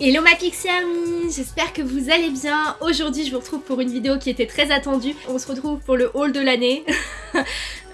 Hello ma Pixie Army, j'espère que vous allez bien. Aujourd'hui je vous retrouve pour une vidéo qui était très attendue. On se retrouve pour le haul de l'année.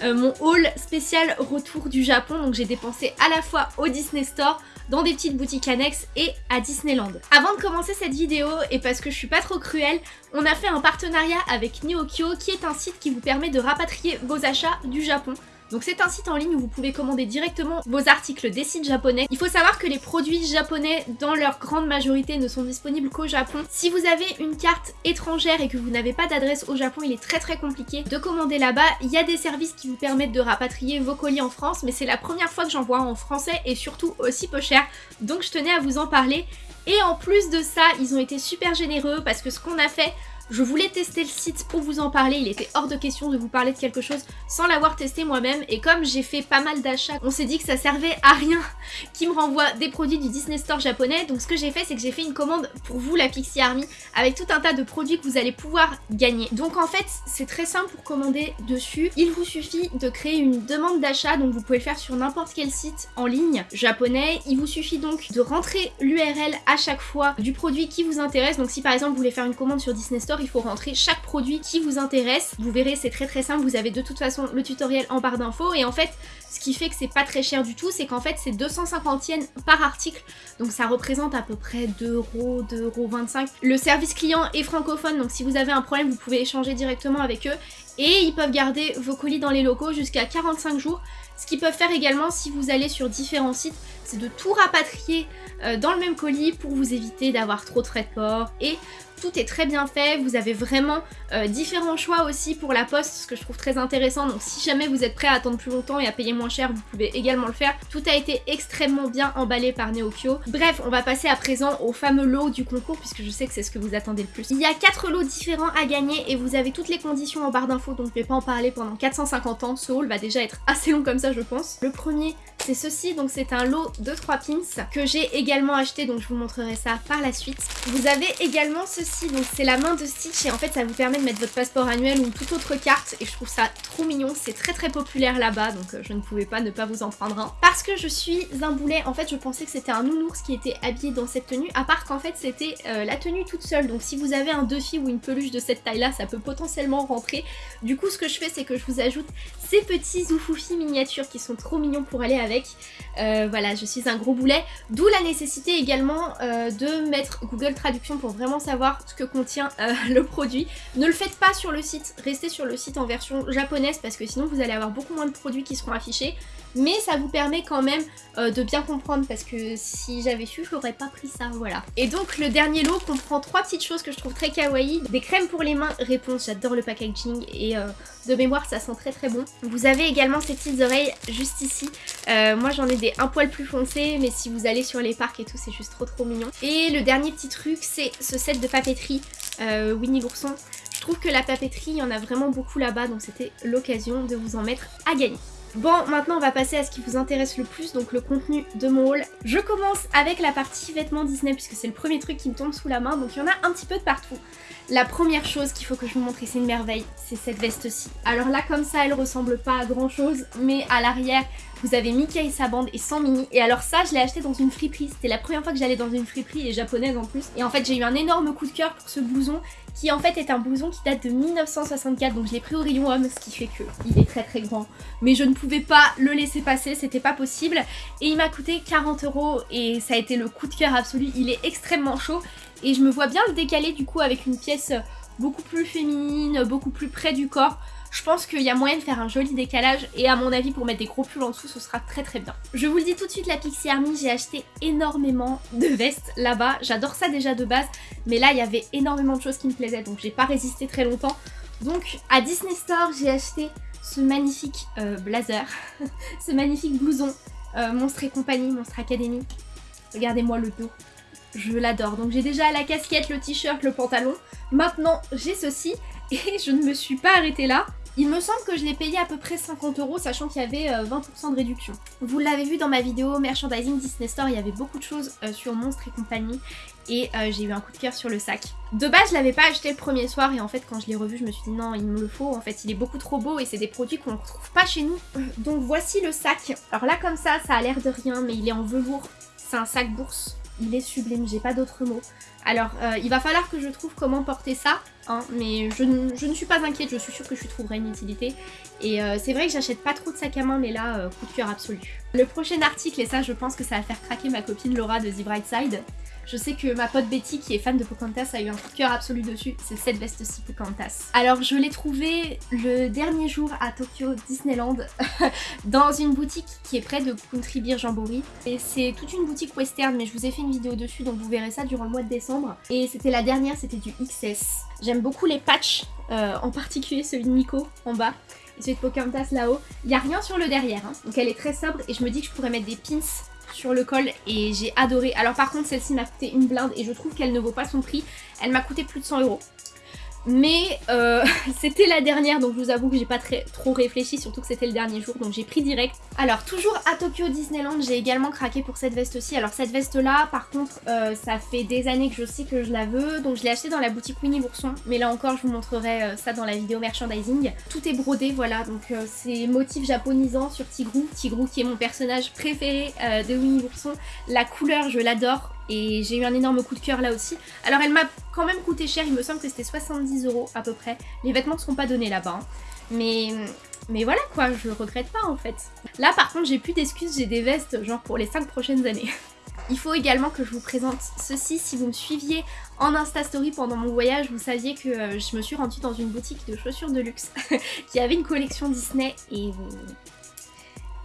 Euh, mon haul spécial retour du Japon, donc j'ai dépensé à la fois au Disney Store, dans des petites boutiques annexes et à Disneyland. Avant de commencer cette vidéo, et parce que je suis pas trop cruelle, on a fait un partenariat avec Neokyo qui est un site qui vous permet de rapatrier vos achats du Japon. Donc c'est un site en ligne où vous pouvez commander directement vos articles des sites japonais. Il faut savoir que les produits japonais, dans leur grande majorité, ne sont disponibles qu'au Japon. Si vous avez une carte étrangère et que vous n'avez pas d'adresse au Japon, il est très très compliqué de commander là-bas. Il y a des services qui vous permettent de rapatrier vos colis en France, mais c'est la première fois que j'en vois en français et surtout aussi peu cher. Donc je tenais à vous en parler. Et en plus de ça, ils ont été super généreux parce que ce qu'on a fait, je voulais tester le site pour vous en parler, il était hors de question de vous parler de quelque chose sans l'avoir testé moi-même. Et comme j'ai fait pas mal d'achats, on s'est dit que ça servait à rien qui me renvoie des produits du Disney Store japonais. Donc ce que j'ai fait c'est que j'ai fait une commande pour vous la Pixie Army avec tout un tas de produits que vous allez pouvoir gagner. Donc en fait c'est très simple pour commander dessus, il vous suffit de créer une demande d'achat. Donc vous pouvez le faire sur n'importe quel site en ligne japonais, il vous suffit donc de rentrer l'URL à chaque fois du produit qui vous intéresse. Donc si par exemple vous voulez faire une commande sur Disney Store il faut rentrer chaque produit qui vous intéresse. Vous verrez, c'est très très simple, vous avez de toute façon le tutoriel en barre d'infos et en fait, ce qui fait que c'est pas très cher du tout, c'est qu'en fait c'est 250 yens par article, donc ça représente à peu près 2 euros, 2 euros 25. Le service client est francophone, donc si vous avez un problème, vous pouvez échanger directement avec eux et ils peuvent garder vos colis dans les locaux jusqu'à 45 jours. Ce qu'ils peuvent faire également si vous allez sur différents sites, c'est de tout rapatrier euh, dans le même colis pour vous éviter d'avoir trop de frais de port et tout est très bien fait, vous avez vraiment euh, différents choix aussi pour la poste, ce que je trouve très intéressant, donc si jamais vous êtes prêt à attendre plus longtemps et à payer moins cher, vous pouvez également le faire. Tout a été extrêmement bien emballé par Neokyo. Bref, on va passer à présent au fameux lot du concours, puisque je sais que c'est ce que vous attendez le plus. Il y a 4 lots différents à gagner et vous avez toutes les conditions en barre d'infos, donc je vais pas en parler pendant 450 ans, ce haul va déjà être assez long comme ça je pense. Le premier c'est ceci, donc c'est un lot de 3 pins que j'ai également acheté, donc je vous montrerai ça par la suite. Vous avez également ceci, donc c'est la main de Stitch et en fait ça vous permet de mettre votre passeport annuel ou toute autre carte et je trouve ça trop mignon, c'est très très populaire là-bas donc euh, je ne pouvais pas ne pas vous en prendre un. Parce que je suis un boulet, en fait je pensais que c'était un nounours qui était habillé dans cette tenue, à part qu'en fait c'était euh, la tenue toute seule, donc si vous avez un Duffy ou une peluche de cette taille là, ça peut potentiellement rentrer. Du coup ce que je fais c'est que je vous ajoute ces petits zoufoufis miniatures qui sont trop mignons pour aller avec euh, voilà, je suis un gros boulet. D'où la nécessité également euh, de mettre Google Traduction pour vraiment savoir ce que contient euh, le produit. Ne le faites pas sur le site, restez sur le site en version japonaise parce que sinon vous allez avoir beaucoup moins de produits qui seront affichés mais ça vous permet quand même euh, de bien comprendre parce que si j'avais su, je n'aurais pas pris ça, voilà. Et donc le dernier lot comprend trois petites choses que je trouve très kawaii. Des crèmes pour les mains, réponse, j'adore le packaging et euh, de mémoire ça sent très très bon. Vous avez également ces petites oreilles juste ici. Euh, moi j'en ai des un poil plus foncés mais si vous allez sur les parcs et tout c'est juste trop trop mignon. Et le dernier petit truc c'est ce set de papeterie Winnie l'ourson. Je trouve que la papeterie, il y en a vraiment beaucoup là-bas donc c'était l'occasion de vous en mettre à gagner. Bon, maintenant on va passer à ce qui vous intéresse le plus, donc le contenu de mon haul. Je commence avec la partie vêtements Disney, puisque c'est le premier truc qui me tombe sous la main, donc il y en a un petit peu de partout. La première chose qu'il faut que je vous montre, et c'est une merveille, c'est cette veste-ci. Alors là, comme ça, elle ressemble pas à grand chose, mais à l'arrière, vous avez Mickey et sa bande et sans mini. Et alors ça, je l'ai acheté dans une friperie. C'était la première fois que j'allais dans une friperie et japonaise en plus. Et en fait, j'ai eu un énorme coup de cœur pour ce blouson qui en fait est un blouson qui date de 1964. Donc je l'ai pris au rayon homme, ce qui fait que il est très très grand. Mais je ne pouvais pas le laisser passer, c'était pas possible. Et il m'a coûté 40 euros et ça a été le coup de cœur absolu. Il est extrêmement chaud et je me vois bien le décaler du coup avec une pièce beaucoup plus féminine, beaucoup plus près du corps. Je pense qu'il y a moyen de faire un joli décalage et à mon avis pour mettre des gros pulls en dessous ce sera très très bien. Je vous le dis tout de suite la Pixie Army, j'ai acheté énormément de vestes là-bas. J'adore ça déjà de base mais là il y avait énormément de choses qui me plaisaient donc j'ai pas résisté très longtemps. Donc à Disney Store j'ai acheté ce magnifique euh, blazer, ce magnifique blouson euh, Monstre et compagnie, Monstre Academy. Regardez-moi le dos, je l'adore. Donc j'ai déjà la casquette, le t-shirt, le pantalon. Maintenant j'ai ceci et je ne me suis pas arrêtée là. Il me semble que je l'ai payé à peu près 50 euros, sachant qu'il y avait 20% euh, de réduction. Vous l'avez vu dans ma vidéo Merchandising Disney Store, il y avait beaucoup de choses euh, sur Monstre et compagnie, et euh, j'ai eu un coup de cœur sur le sac. De base, je l'avais pas acheté le premier soir, et en fait, quand je l'ai revu, je me suis dit non, il me le faut, en fait, il est beaucoup trop beau, et c'est des produits qu'on ne retrouve pas chez nous. Donc voici le sac. Alors là, comme ça, ça a l'air de rien, mais il est en velours. C'est un sac bourse il est sublime, j'ai pas d'autres mots. Alors, il va falloir que je trouve comment porter ça, hein, mais je, ne suis pas inquiète, je suis sûre que je trouverai une utilité. Et euh, c'est vrai que j'achète pas trop de sac à main, mais là, euh, coup de cœur absolu. Le prochain article, et ça je pense que ça va faire craquer ma copine Laura de The Bright Side, je sais que ma pote Betty, qui est fan de Pocahontas, a eu un coup cœur absolu dessus. C'est cette veste-ci Pocahontas. Alors, je l'ai trouvée le dernier jour à Tokyo Disneyland, dans une boutique qui est près de Country Beer Jamboree. Et c'est toute une boutique western, mais je vous ai fait une vidéo dessus, donc vous verrez ça durant le mois de décembre. Et c'était la dernière, c'était du XS. J'aime beaucoup les patchs, euh, en particulier celui de Nico en bas et celui de Pocahontas là-haut. Il n'y a rien sur le derrière, hein. donc elle est très sobre et je me dis que je pourrais mettre des pins sur le col et j'ai adoré. Alors par contre celle-ci m'a coûté une blinde et je trouve qu'elle ne vaut pas son prix. Elle m'a coûté plus de 100 euros. Mais euh, c'était la dernière donc je vous avoue que j'ai pas trop réfléchi surtout que c'était le dernier jour donc j'ai pris direct. Alors toujours à Tokyo Disneyland j'ai également craqué pour cette veste aussi. Alors cette veste là par contre euh, ça fait des années que je sais que je la veux donc je l'ai achetée dans la boutique Winnie l'ourson mais là encore je vous montrerai euh, ça dans la vidéo merchandising. Tout est brodé voilà donc c'est motif japonisant sur Tigrou. Tigrou qui est mon personnage préféré de Winnie l'ourson. La couleur je l'adore et j'ai eu un énorme coup de cœur là aussi. Alors elle m'a quand même coûté cher, il me semble que c'était 70 euros à peu près. Les vêtements ne sont pas donnés là-bas. Hein. Mais, mais voilà quoi, je regrette pas en fait. Là par contre j'ai plus d'excuses, j'ai des vestes genre pour les 5 prochaines années. Il faut également que je vous présente ceci. Si vous me suiviez en Insta Story pendant mon voyage, vous saviez que euh, je me suis rendue dans une boutique de chaussures de luxe qui avait une collection Disney et...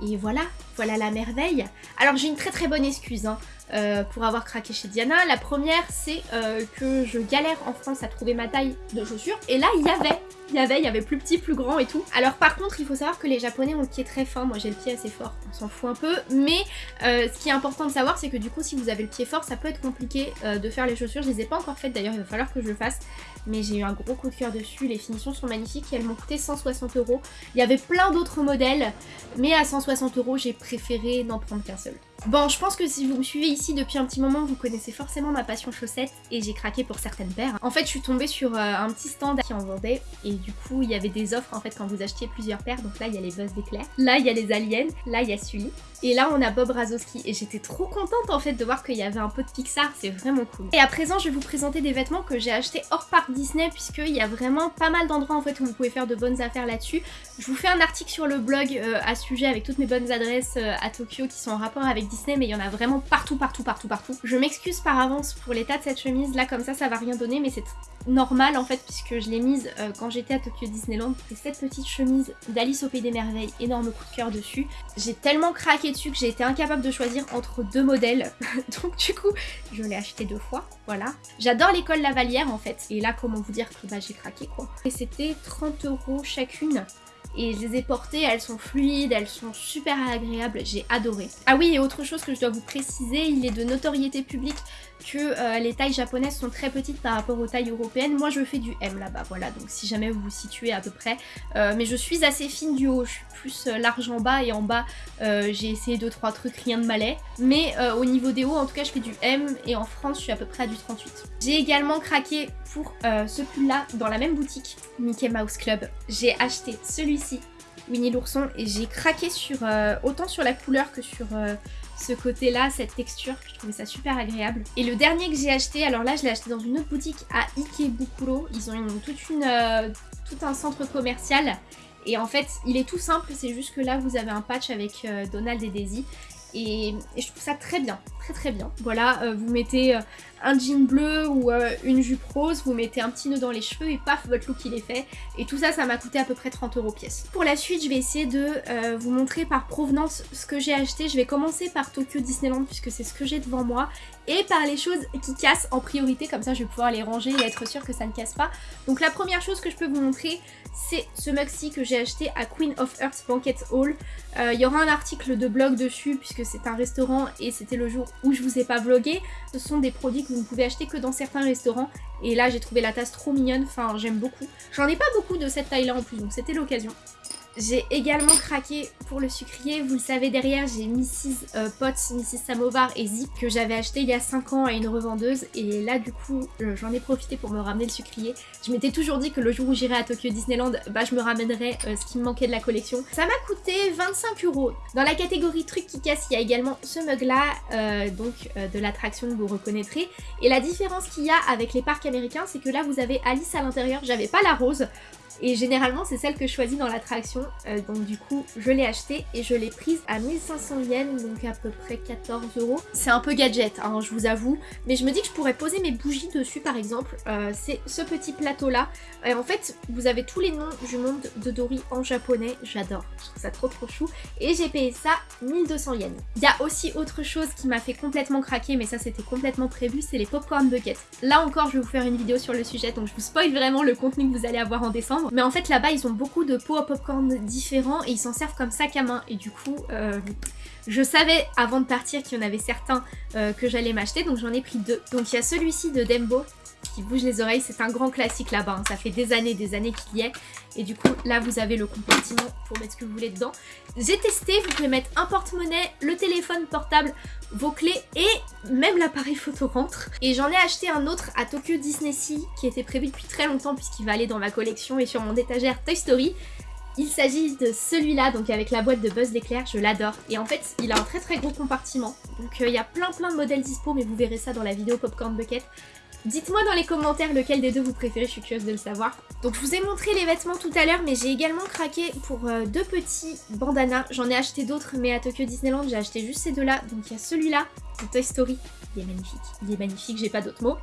Et voilà, voilà la merveille. Alors j'ai une très très bonne excuse. Hein. Euh, pour avoir craqué chez Diana. La première, c'est euh, que je galère en France à trouver ma taille de chaussures. Et là, il y avait, il y avait, il y avait plus petit, plus grand et tout. Alors par contre, il faut savoir que les Japonais ont le pied très fin. Moi, j'ai le pied assez fort, on s'en fout un peu. Mais euh, ce qui est important de savoir, c'est que du coup, si vous avez le pied fort, ça peut être compliqué de faire les chaussures. Je les ai pas encore faites d'ailleurs, il va falloir que je le fasse. Mais j'ai eu un gros coup de cœur dessus. Les finitions sont magnifiques et elles m'ont coûté 160 euros. Il y avait plein d'autres modèles, mais à 160 euros, j'ai préféré n'en prendre qu'un seul. Bon, je pense que si vous me suivez ici depuis un petit moment, vous connaissez forcément ma passion chaussettes et j'ai craqué pour certaines paires. En fait, je suis tombée sur euh, un petit stand qui en vendait et du coup, il y avait des offres en fait quand vous achetiez plusieurs paires. Donc là, il y a les Buzz d'éclair, là, il y a les Aliens, là, il y a Sully. Et là, on a Bob Razowski et j'étais trop contente en fait de voir qu'il y avait un peu de Pixar, c'est vraiment cool. Et à présent, je vais vous présenter des vêtements que j'ai achetés hors parc Disney puisqu'il y a vraiment pas mal d'endroits en fait où vous pouvez faire de bonnes affaires là-dessus. Je vous fais un article sur le blog euh, à sujet avec toutes mes bonnes adresses euh, à Tokyo qui sont en rapport avec Disney, mais il y en a vraiment partout, partout, partout, partout. Je m'excuse par avance pour l'état de cette chemise, là comme ça, ça va rien donner, mais c'est normal en fait puisque je l'ai mise euh, quand j'étais à Tokyo Disneyland. C'est cette petite chemise d'Alice au Pays des Merveilles, énorme coup de cœur dessus. J'ai tellement craqué dessus que j'ai été incapable de choisir entre deux modèles, donc du coup je l'ai acheté deux fois, voilà. J'adore l'école Lavalière en fait, et là comment vous dire? Que bah, j'ai craqué quoi. Et c'était 30 euros chacune et je les ai portées, elles sont fluides, elles sont super agréables, j'ai adoré. Ah oui, et autre chose que je dois vous préciser, il est de notoriété publique que euh, les tailles japonaises sont très petites par rapport aux tailles européennes. Moi je fais du M là-bas, voilà, donc si jamais vous vous situez à peu près. Euh, mais je suis assez fine du haut, je suis plus euh, large en bas et en bas j'ai essayé 2-3 trucs, rien de malais. Mais au niveau des hauts, en tout cas je fais du M et en France je suis à peu près à du 38. J'ai également craqué pour ce pull là dans la même boutique, Mickey Mouse Club. J'ai acheté celui-ci Winnie l'ourson et j'ai craqué sur autant sur la couleur que sur ce côté-là, cette texture, je trouvais ça super agréable. Et le dernier que j'ai acheté, alors là je l'ai acheté dans une autre boutique à Ikebukuro, ils ont une, toute une, euh, tout un centre commercial et en fait il est tout simple, c'est juste que là vous avez un patch avec euh, Donald et Daisy et, je trouve ça très bien, très très bien. Voilà, euh, vous mettez un jean bleu ou euh, une jupe rose, vous mettez un petit nœud dans les cheveux et paf, votre look il est fait. Et tout ça, ça m'a coûté à peu près 30 euros pièce. Pour la suite, je vais essayer de euh, vous montrer par provenance ce que j'ai acheté. Je vais commencer par Tokyo Disneyland puisque c'est ce que j'ai devant moi et par les choses qui cassent en priorité, comme ça je vais pouvoir les ranger et être sûre que ça ne casse pas. Donc la première chose que je peux vous montrer, c'est ce maxi que j'ai acheté à Queen of Earth Banquet Hall. Euh, il y aura un article de blog dessus puisque c'est un restaurant et c'était le jour où je vous ai pas vlogué. Ce sont des produits que vous ne pouvez acheter que dans certains restaurants. Et là, j'ai trouvé la tasse trop mignonne, enfin, j'aime beaucoup. J'en ai pas beaucoup de cette taille-là en plus, donc c'était l'occasion. J'ai également craqué pour le sucrier. Vous le savez derrière, j'ai Mrs. Euh, Potts, Mrs. Samovar et Zip que j'avais acheté il y a 5 ans à une revendeuse. Et là, du coup, euh, j'en ai profité pour me ramener le sucrier. Je m'étais toujours dit que le jour où j'irai à Tokyo Disneyland, bah, je me ramènerais euh, ce qui me manquait de la collection. Ça m'a coûté 25 euros. Dans la catégorie trucs qui cassent, il y a également ce mug-là, donc de l'attraction que vous reconnaîtrez. Et la différence qu'il y a avec les parcs américains, c'est que là, vous avez Alice à l'intérieur. J'avais pas la rose. Et généralement, c'est celle que je choisis dans l'attraction. Euh, donc du coup, je l'ai achetée et je l'ai prise à 1500 yens, donc à peu près 14 euros. C'est un peu gadget, hein, je vous avoue. Mais je me dis que je pourrais poser mes bougies dessus, par exemple. Euh, c'est ce petit plateau-là. Et en fait, vous avez tous les noms du monde de Dory en japonais. J'adore, je trouve ça trop trop chou. Et j'ai payé ça 1200 yens. Il y a aussi autre chose qui m'a fait complètement craquer, mais ça c'était complètement prévu, c'est les popcorn buckets. Là encore, je vais vous faire une vidéo sur le sujet, donc je vous spoil vraiment le contenu que vous allez avoir en décembre. Mais en fait là-bas ils ont beaucoup de pots à popcorn différents et ils s'en servent comme sac à main. Et du coup euh, je savais avant de partir qu'il y en avait certains euh, que j'allais m'acheter donc j'en ai pris deux. Donc il y a celui-ci de Dembo qui bouge les oreilles. C'est un grand classique là-bas. Hein. Ça fait des années, des années qu'il y est. Et du coup, là, vous avez le compartiment pour mettre ce que vous voulez dedans. J'ai testé. Vous pouvez mettre un porte-monnaie, le téléphone portable, vos clés et même l'appareil photo rentre. Et j'en ai acheté un autre à Tokyo Disney Sea qui était prévu depuis très longtemps puisqu'il va aller dans ma collection et sur mon étagère Toy Story. Il s'agit de celui-là, donc avec la boîte de Buzz l'éclair, je l'adore. Et en fait, il a un très très gros compartiment. Donc euh, il y a plein plein de modèles dispo, mais vous verrez ça dans la vidéo Popcorn Bucket. Dites-moi dans les commentaires lequel des deux vous préférez, je suis curieuse de le savoir. Donc je vous ai montré les vêtements tout à l'heure, mais j'ai également craqué pour euh, deux petits bandanas. J'en ai acheté d'autres, mais à Tokyo Disneyland, j'ai acheté juste ces deux-là. Donc il y a celui-là de Toy Story, il est magnifique. Il est magnifique, j'ai pas d'autres mots.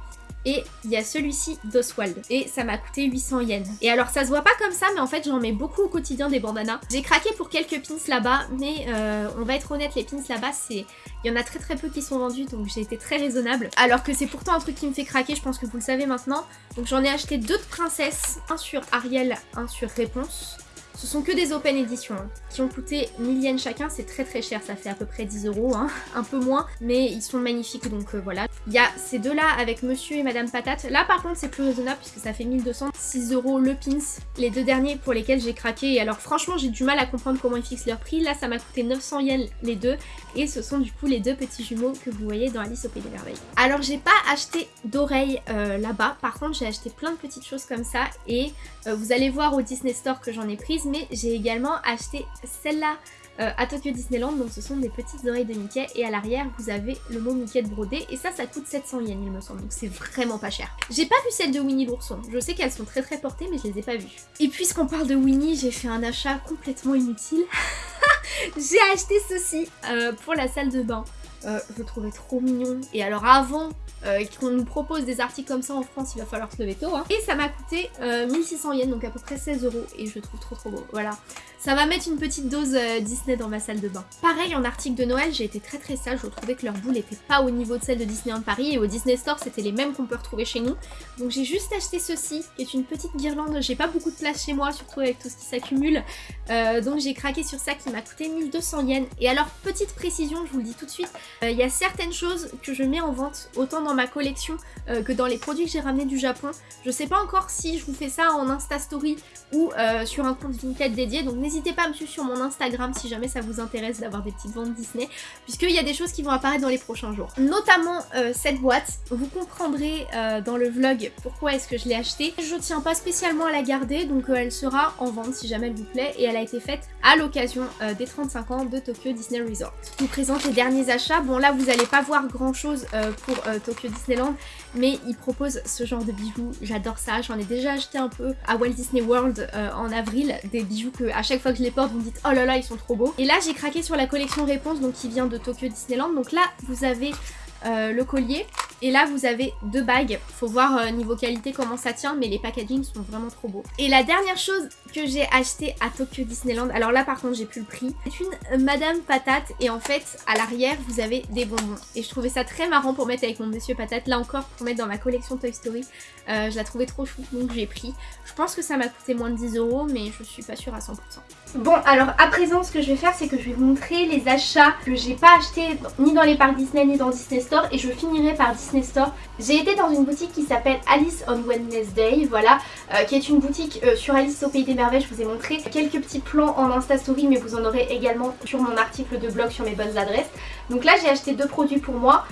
Et il y a celui-ci d'Oswald. Et ça m'a coûté 800 yens. Et alors ça se voit pas comme ça, mais en fait j'en mets beaucoup au quotidien des bandanas. J'ai craqué pour quelques pins là-bas, mais euh, on va être honnête, les pins là-bas, c'est... Il y en a très très peu qui sont vendus, donc j'ai été très raisonnable. Alors que c'est pourtant un truc qui me fait craquer, je pense que vous le savez maintenant. Donc j'en ai acheté deux de princesses, un sur Ariel, un sur Réponse. Ce sont que des open editions hein, qui ont coûté 1000 yens chacun, c'est très très cher, ça fait à peu près 10 euros, hein, un peu moins, mais ils sont magnifiques donc euh, voilà. Il y a ces deux-là avec Monsieur et Madame Patate. Là par contre c'est plus raisonnable puisque ça fait 1200, 6 euros le pins. Les deux derniers pour lesquels j'ai craqué et alors franchement j'ai du mal à comprendre comment ils fixent leur prix. Là ça m'a coûté 900 yens les deux et ce sont du coup les deux petits jumeaux que vous voyez dans Alice au Pays des Merveilles. Alors j'ai pas acheté d'oreilles euh, là-bas, par contre j'ai acheté plein de petites choses comme ça et euh, vous allez voir au Disney Store que j'en ai prises mais j'ai également acheté celle-là euh, à Tokyo Disneyland. Donc ce sont des petites oreilles de Mickey et à l'arrière vous avez le mot Mickey de brodé et ça ça coûte 700 yens il me semble donc c'est vraiment pas cher. J'ai pas vu celle de Winnie l'ourson, je sais qu'elles sont très très portées mais je les ai pas vues. Et puisqu'on parle de Winnie j'ai fait un achat complètement inutile. j'ai acheté ceci euh, pour la salle de bain. Euh, je trouvais trop mignon. Et alors avant euh, qu'on nous propose des articles comme ça en France, il va falloir se lever tôt. Hein. Et ça m'a coûté 1600 yens, donc à peu près 16 euros. Et je le trouve trop trop beau. Voilà. Ça va mettre une petite dose euh, Disney dans ma salle de bain. Pareil, en article de Noël, j'ai été très très sage. Je trouvais que leur boule n'était pas au niveau de celle de Disneyland Paris. Et au Disney Store, c'était les mêmes qu'on peut retrouver chez nous. Donc j'ai juste acheté ceci, qui est une petite guirlande. J'ai pas beaucoup de place chez moi, surtout avec tout ce qui s'accumule. Euh, donc j'ai craqué sur ça qui m'a coûté 1200 yens. Et alors, petite précision, je vous le dis tout de suite, euh, il y a certaines choses que je mets en vente, autant dans ma collection que dans les produits que j'ai ramenés du Japon. Je sais pas encore si je vous fais ça en Insta Story ou sur un compte Vinted dédié. Donc n'hésitez pas à me suivre sur mon Instagram si jamais ça vous intéresse d'avoir des petites ventes Disney, puisqu'il y a des choses qui vont apparaître dans les prochains jours. Notamment euh, cette boîte, vous comprendrez euh, dans le vlog pourquoi est-ce que je l'ai achetée. Je tiens pas spécialement à la garder, donc euh, elle sera en vente si jamais elle vous plaît, et elle a été faite à l'occasion des 35 ans de Tokyo Disney Resort. Je vous présente les derniers achats. Bon là vous n'allez pas voir grand chose pour Tokyo Disneyland, mais ils proposent ce genre de bijoux, j'adore ça. J'en ai déjà acheté un peu à Walt Disney World en avril, des bijoux que à chaque fois que je les porte, vous me dites oh là là, ils sont trop beaux. Et là, j'ai craqué sur la collection Réponse, donc qui vient de Tokyo Disneyland. Donc là, vous avez euh, le collier. Et là, vous avez deux bagues. Faut voir euh, niveau qualité comment ça tient, mais les packagings sont vraiment trop beaux. Et la dernière chose que j'ai acheté à Tokyo Disneyland, alors là par contre j'ai plus le prix, c'est une Madame Patate et en fait à l'arrière vous avez des bonbons. Et je trouvais ça très marrant pour mettre avec mon Monsieur Patate, là encore pour mettre dans ma collection Toy Story. Euh, je la trouvais trop chou donc j'ai pris. Je pense que ça m'a coûté moins de 10 euros mais je suis pas sûre à 100%. Bon alors à présent ce que je vais faire c'est que je vais vous montrer les achats que j'ai pas achetés ni dans les parcs Disney ni dans Disney Store et je finirai par Disney J'ai été dans une boutique qui s'appelle Alice on Wednesday, voilà, euh, qui est une boutique euh, sur Alice au Pays des Merveilles. Je vous ai montré quelques petits plans en Insta Story, mais vous en aurez également sur mon article de blog sur mes bonnes adresses. Donc là, j'ai acheté deux produits pour moi.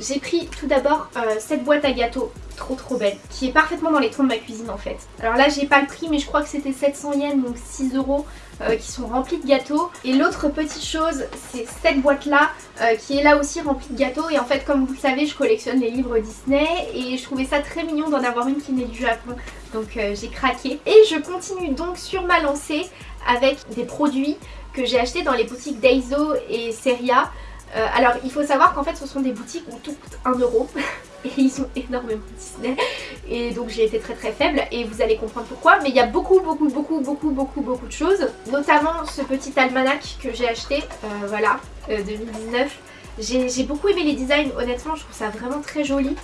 J'ai pris tout d'abord euh, cette boîte à gâteaux trop trop belle qui est parfaitement dans les tons de ma cuisine en fait. Alors là j'ai pas le prix mais je crois que c'était 700 yens donc 6 euros euh, qui sont remplis de gâteaux. Et l'autre petite chose c'est cette boîte là euh, qui est là aussi remplie de gâteaux et en fait comme vous le savez je collectionne les livres Disney et je trouvais ça très mignon d'en avoir une qui venait du Japon donc j'ai craqué. Et je continue donc sur ma lancée avec des produits que j'ai achetés dans les boutiques Daiso et Seria euh, alors il faut savoir qu'en fait ce sont des boutiques où tout coûte 1 euro et ils ont énormément Disney. Et donc j'ai été très très faible. Et vous allez comprendre pourquoi. Mais il y a beaucoup beaucoup beaucoup beaucoup beaucoup beaucoup de choses. Notamment ce petit almanach que j'ai acheté euh, voilà 2019 euh, j'ai beaucoup aimé les designs. Honnêtement je trouve ça vraiment très joli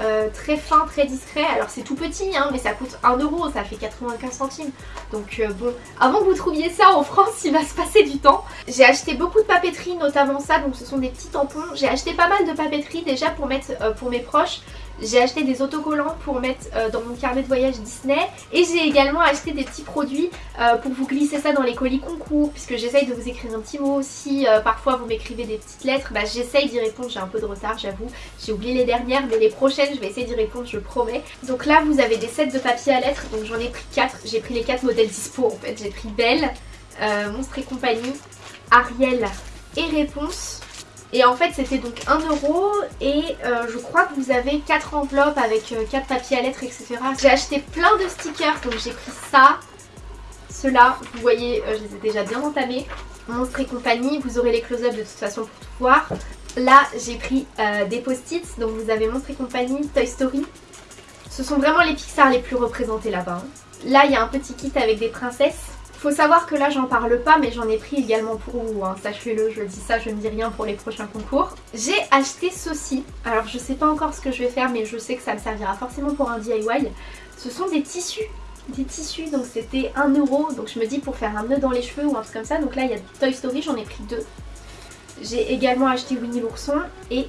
euh, très fin, très discret. Alors c'est tout petit, hein, mais ça coûte 1 euro, ça fait 95 centimes. Donc euh, bon, avant que vous trouviez ça en France, il va se passer du temps. J'ai acheté beaucoup de papeterie, notamment ça, donc ce sont des petits tampons. J'ai acheté pas mal de papeterie déjà pour mettre euh, pour mes proches. J'ai acheté des autocollants pour mettre euh, dans mon carnet de voyage Disney et j'ai également acheté des petits produits euh, pour vous glisser ça dans les colis concours puisque j'essaye de vous écrire un petit mot aussi. Euh, parfois vous m'écrivez des petites lettres, bah, j'essaye d'y répondre, j'ai un peu de retard j'avoue. J'ai oublié les dernières mais les prochaines je vais essayer d'y répondre, je promets. Donc là vous avez des sets de papier à lettres, donc j'en ai pris 4. J'ai pris les 4 modèles dispo en fait. J'ai pris Belle, Monstre et compagnie, Ariel et Réponse. Et en fait c'était donc 1 euro et euh, je crois que vous avez 4 enveloppes avec 4 euh, papiers à lettres etc. J'ai acheté plein de stickers donc j'ai pris ça, ceux-là, vous voyez euh, je les ai déjà bien entamés. Monstre et compagnie, vous aurez les close-up de toute façon pour tout voir. Là j'ai pris des post-it, donc vous avez Monstre et compagnie, Toy Story. Ce sont vraiment les Pixar les plus représentés là-bas. Hein. Là il y a un petit kit avec des princesses. Faut savoir que là j'en parle pas mais j'en ai pris également pour vous, hein. sachez-le, je dis ça, je ne dis rien pour les prochains concours. J'ai acheté ceci, alors je sais pas encore ce que je vais faire mais je sais que ça me servira forcément pour un DIY. Ce sont des tissus des tissus donc c'était 1 euro donc je me dis pour faire un nœud dans les cheveux ou un truc comme ça donc là il y a Toy Story j'en ai pris deux j'ai également acheté Winnie l'ourson et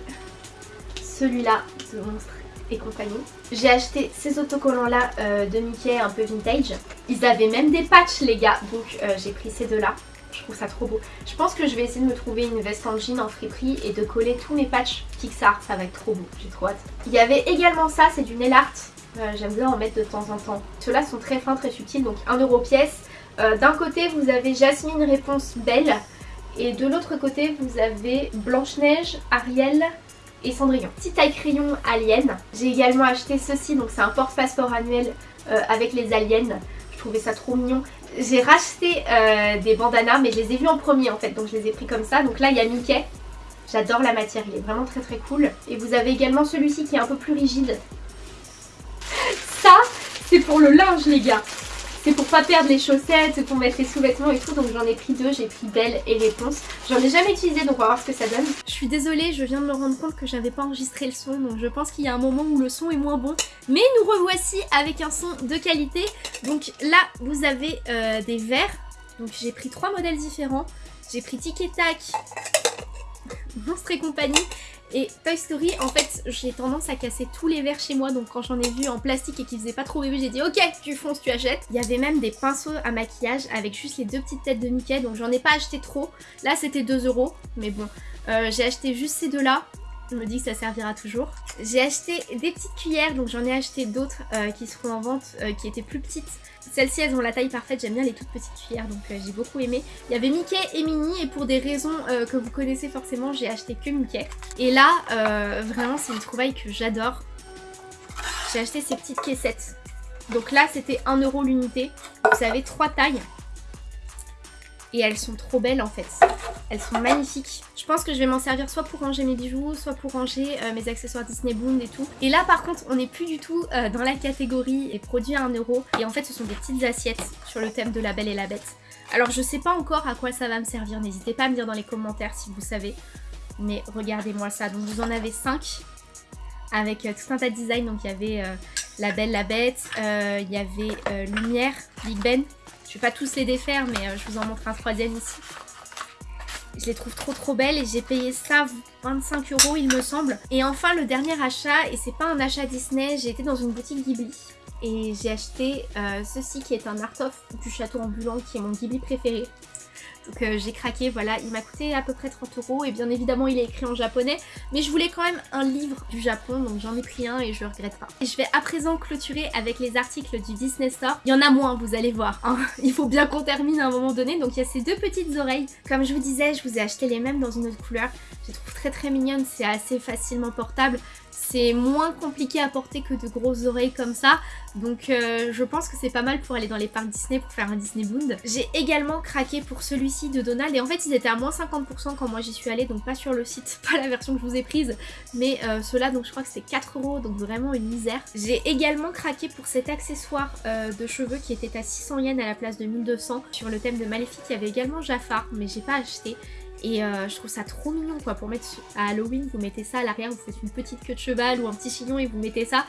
celui-là de monstre et compagnie. J'ai acheté ces autocollants là euh, de Mickey un peu vintage. Ils avaient même des patchs les gars, donc euh, j'ai pris ces deux là. Je trouve ça trop beau. Je pense que je vais essayer de me trouver une veste en jean en friperie et de coller tous mes patchs Pixar. Ça va être trop beau, j'ai trop hâte. Il y avait également ça, c'est du nail art. Euh, j'aime bien en mettre de temps en temps. Ceux-là sont très fins, très subtils, donc 1 euro pièce. D'un côté vous avez Jasmine Réponse Belle et de l'autre côté vous avez Blanche-Neige, Ariel, et Cendrillon. Petit taille crayon alien. J'ai également acheté ceci, donc c'est un porte-passeport annuel euh, avec les aliens. Je trouvais ça trop mignon. J'ai racheté euh, des bandanas mais je les ai vus en premier en fait donc je les ai pris comme ça. Donc là il y a Mickey. J'adore la matière, il est vraiment très très cool. Et vous avez également celui-ci qui est un peu plus rigide. Ça c'est pour le linge les gars. C'est pour pas perdre les chaussettes, pour mettre les sous-vêtements et tout. Donc j'en ai pris deux, j'ai pris Belle et Réponse. J'en ai jamais utilisé donc on va voir ce que ça donne. Je suis désolée, je viens de me rendre compte que j'avais pas enregistré le son. Donc je pense qu'il y a un moment où le son est moins bon. Mais nous revoici avec un son de qualité. Donc là vous avez euh, des verres. Donc j'ai pris trois modèles différents. J'ai pris Tic et Tac, Monstre et compagnie et Toy Story, en fait, j'ai tendance à casser tous les verres chez moi. Donc quand j'en ai vu en plastique et qui faisait pas trop bébé, j'ai dit ok, tu fonces, tu achètes. Il y avait même des pinceaux à maquillage avec juste les deux petites têtes de Mickey. Donc j'en ai pas acheté trop. Là, c'était 2 euros. Mais bon, euh, j'ai acheté juste ces deux-là. Je me dis que ça servira toujours. J'ai acheté des petites cuillères, donc j'en ai acheté d'autres euh, qui seront en vente, euh, qui étaient plus petites. Celles-ci, elles ont la taille parfaite, j'aime bien les toutes petites cuillères, donc euh, j'ai beaucoup aimé. Il y avait Mickey et Minnie, et pour des raisons que vous connaissez forcément, j'ai acheté que Mickey. Et là, vraiment, c'est une trouvaille que j'adore. J'ai acheté ces petites caissettes. Donc là, c'était 1€ l'unité. Vous avez trois tailles. Et elles sont trop belles en fait. Elles sont magnifiques. Je pense que je vais m'en servir soit pour ranger mes bijoux, soit pour ranger euh, mes accessoires Disney Boom et tout. Et là par contre, on n'est plus du tout euh, dans la catégorie et produits à 1€. Et en fait, ce sont des petites assiettes sur le thème de la Belle et la Bête. Alors je sais pas encore à quoi ça va me servir. N'hésitez pas à me dire dans les commentaires si vous savez. Mais regardez-moi ça. Donc vous en avez 5 avec euh, tout un tas de designs. Donc il y avait la Belle, la Bête, il y avait Lumière, Big Ben, je vais pas tous les défaire, mais euh, je vous en montre un troisième ici. Je les trouve trop trop belles et j'ai payé ça 25 euros il me semble. Et enfin le dernier achat, et c'est pas un achat Disney, j'ai été dans une boutique Ghibli et j'ai acheté euh, ceci qui est un art-of du château ambulant qui est mon Ghibli préféré. Donc euh, j'ai craqué, voilà, il m'a coûté à peu près 30 euros et bien évidemment il est écrit en japonais mais je voulais quand même un livre du Japon donc j'en ai pris un et je regrette pas. Et je vais à présent clôturer avec les articles du Disney Store. Il y en a moins vous allez voir, hein. il faut bien qu'on termine à un moment donné donc il y a ces deux petites oreilles. Comme je vous disais, je vous ai acheté les mêmes dans une autre couleur. Je les trouve très très mignonnes, c'est assez facilement portable c'est moins compliqué à porter que de grosses oreilles comme ça. Donc euh, je pense que c'est pas mal pour aller dans les parcs Disney pour faire un Disney Bound. J'ai également craqué pour celui-ci de Donald et en fait ils étaient à moins 50% quand moi j'y suis allée donc pas sur le site, pas la version que je vous ai prise mais euh, ceux-là donc je crois que c'était 4 euros donc vraiment une misère. J'ai également craqué pour cet accessoire euh, de cheveux qui était à 600 yens à la place de 1200 sur le thème de Maléfique il y avait également Jafar mais j'ai pas acheté et euh, je trouve ça trop mignon quoi, pour mettre à Halloween, vous mettez ça à l'arrière, vous faites une petite queue de cheval ou un petit chignon et vous mettez ça.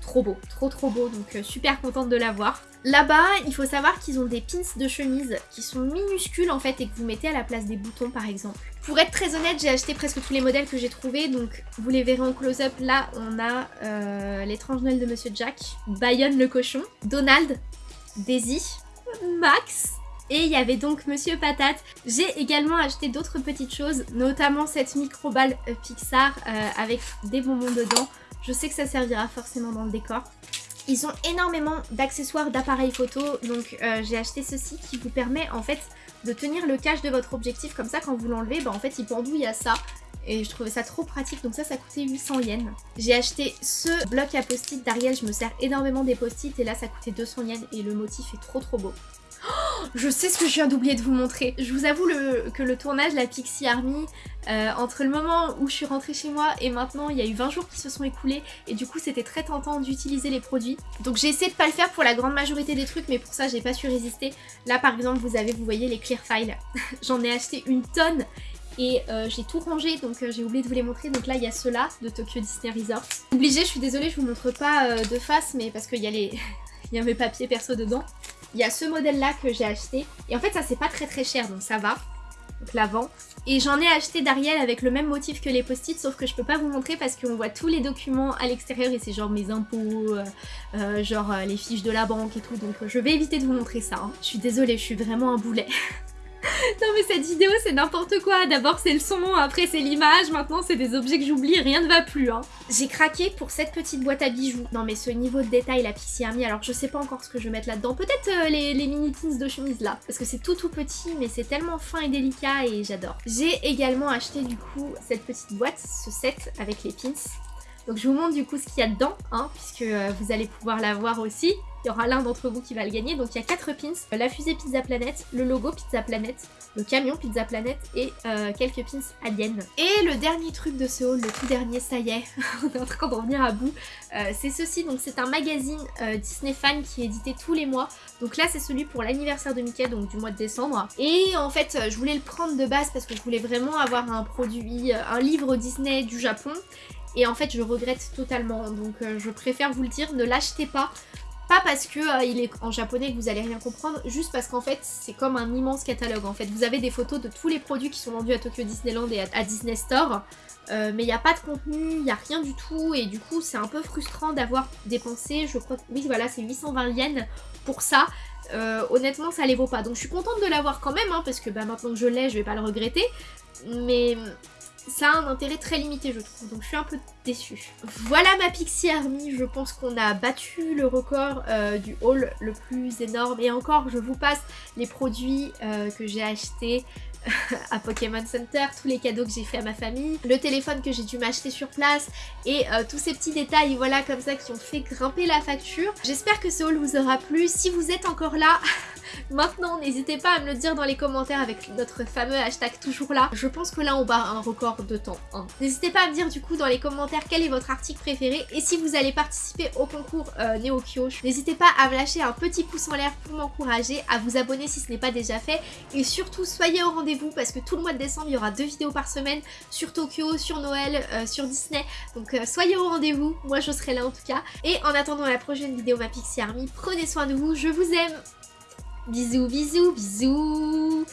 Trop beau, trop trop beau, donc euh, super contente de l'avoir. Là-bas, il faut savoir qu'ils ont des pins de chemise qui sont minuscules en fait et que vous mettez à la place des boutons par exemple. Pour être très honnête, j'ai acheté presque tous les modèles que j'ai trouvés, donc vous les verrez en close-up. Là, on a euh, l'étrange Noël de Monsieur Jack, Bayonne le cochon, Donald, Daisy, Max, et il y avait donc Monsieur Patate. J'ai également acheté d'autres petites choses, notamment cette micro-balle Pixar euh, avec des bonbons dedans. Je sais que ça servira forcément dans le décor. Ils ont énormément d'accessoires d'appareils photo, donc euh, j'ai acheté ceci qui vous permet en fait de tenir le cache de votre objectif comme ça quand vous l'enlevez, bah en fait il pendouille à ça et je trouvais ça trop pratique donc ça ça coûtait 800 yens. J'ai acheté ce bloc à post-it d'Ariel, je me sers énormément des post-it et là ça coûtait 200 yens et le motif est trop trop beau. Je sais ce que je viens d'oublier de vous montrer. Je vous avoue que le tournage, la Pixie Army, euh, entre le moment où je suis rentrée chez moi et maintenant, il y a eu 20 jours qui se sont écoulés et du coup, c'était très tentant d'utiliser les produits. Donc j'ai essayé de pas le faire pour la grande majorité des trucs, mais pour ça, j'ai pas su résister. Là, par exemple, vous avez, vous voyez, les clear files. J'en ai acheté une tonne et euh, j'ai tout rangé donc euh, j'ai oublié de vous les montrer donc là il y a ceux-là de Tokyo Disney Resort obligé je suis désolée je vous montre pas de face mais parce qu'il y a les il y a mes papiers perso dedans il y a ce modèle-là que j'ai acheté. Et en fait, ça, c'est pas très très cher, donc ça va. Donc l'avant. Et j'en ai acheté d'Ariel avec le même motif que les post-it, sauf que je peux pas vous montrer parce qu'on voit tous les documents à l'extérieur et c'est genre mes impôts, euh, euh, genre euh, les fiches de la banque et tout. Donc je vais éviter de vous montrer ça. Hein. Je suis désolée, je suis vraiment un boulet. non mais cette vidéo c'est n'importe quoi, d'abord c'est le son, après c'est l'image, maintenant c'est des objets que j'oublie, rien ne va plus hein. J'ai craqué pour cette petite boîte à bijoux, non mais ce niveau de détail la Pixie Army, alors je sais pas encore ce que je vais mettre là-dedans, peut-être euh, les, les, mini pins de chemise là, parce que c'est tout tout petit mais c'est tellement fin et délicat et j'adore. J'ai également acheté du coup cette petite boîte, ce set avec les pins, donc je vous montre du coup ce qu'il y a dedans, hein, puisque euh, vous allez pouvoir la voir aussi. Il y aura l'un d'entre vous qui va le gagner. Donc il y a 4 pins, la fusée Pizza Planet, le logo Pizza Planet, le camion Pizza Planet et euh, quelques pins aliens. Et le dernier truc de ce haul, le tout dernier, ça y est, on est en train d'en venir à bout. Euh, c'est ceci, donc c'est un magazine Disney Fan qui est édité tous les mois. Donc là c'est celui pour l'anniversaire de Mickey, donc du mois de décembre. Et en fait je voulais le prendre de base parce que je voulais vraiment avoir un produit, un livre Disney du Japon. Et en fait, je regrette totalement. Donc, euh, je préfère vous le dire, ne l'achetez pas. Pas parce que euh, il est en japonais que vous allez rien comprendre, juste parce qu'en fait, c'est comme un immense catalogue. En fait, vous avez des photos de tous les produits qui sont vendus à Tokyo Disneyland et à, Disney Store. Euh, mais il n'y a pas de contenu, il n'y a rien du tout et du coup c'est un peu frustrant d'avoir dépensé, je crois oui voilà c'est 820 yens pour ça. honnêtement ça les vaut pas donc je suis contente de l'avoir quand même hein, parce que bah, maintenant que je l'ai je vais pas le regretter mais ça a un intérêt très limité je trouve, donc je suis un peu déçue. Voilà ma Pixie Army, je pense qu'on a battu le record euh, du haul le plus énorme. Et encore, je vous passe les produits euh, que j'ai achetés à Pokémon Center, tous les cadeaux que j'ai fait à ma famille, le téléphone que j'ai dû m'acheter sur place et euh, tous ces petits détails voilà comme ça qui ont fait grimper la facture. J'espère que ce haul vous aura plu. Si vous êtes encore là, Maintenant, n'hésitez pas à me le dire dans les commentaires avec notre fameux hashtag toujours là. Je pense que là, on bat un record de temps. Hein. N'hésitez pas à me dire du coup dans les commentaires quel est votre article préféré et si vous allez participer au concours euh, Neo Kyosh. N'hésitez pas à me lâcher un petit pouce en l'air pour m'encourager, à vous abonner si ce n'est pas déjà fait et surtout soyez au rendez-vous parce que tout le mois de décembre, il y aura deux vidéos par semaine sur Tokyo, sur Noël, euh, sur Disney. Donc euh, soyez au rendez-vous, moi je serai là en tout cas. Et en attendant la prochaine vidéo ma Pixie Army, prenez soin de vous, je vous aime Bisous, bisous, bisous